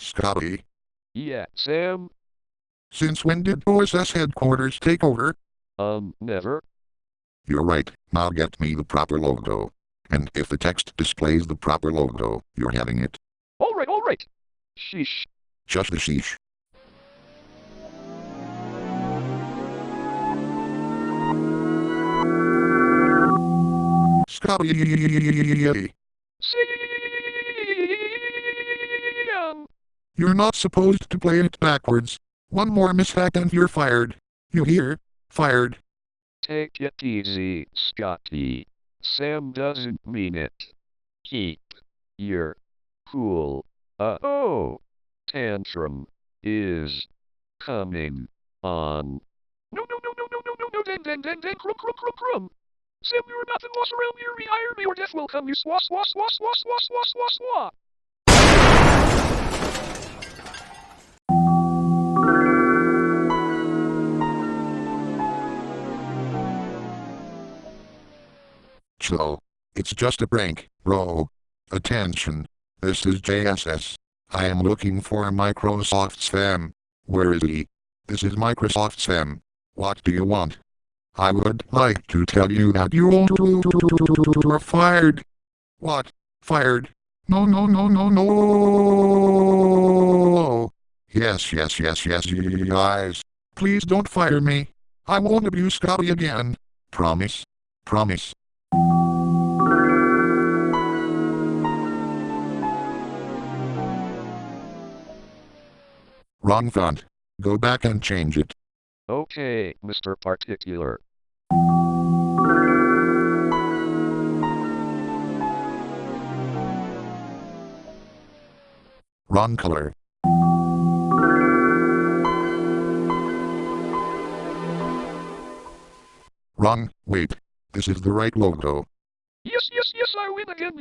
Scotty, Yeah, Sam? since when did OSS headquarters take over? Um, never. You're right, now get me the proper logo. And if the text displays the proper logo, you're having it. Alright, alright. Sheesh. Just the sheesh. Scotty. Sam! You're not supposed to play it backwards. One more mishack and you're fired. You hear? Fired. Take it easy, Scotty. Sam doesn't mean it. Keep your cool. Uh oh. Tantrum is coming on. No, no, no, no, no, no, no, no, then, then, then, then, crum, crum, crum, crum. Sam, you're nothing lost around here. Rehire me or death will come. You swa, swa, swa, swa, swa, swa, swa, swa. It's just a prank, bro. Attention. This is JSS. I am looking for Microsoft Spam. Where is he? This is Microsoft Spam. What do you want? I would like to tell you that you are fired. What? Fired? No, no, no, no, no. Yes, yes, yes, yes, guys. Please don't fire me. I won't abuse Scotty again. Promise. Promise. Wrong font. Go back and change it. Okay, Mr. Particular. Wrong color. Wrong. Wait. This is the right logo. Yes, yes, yes, I win again.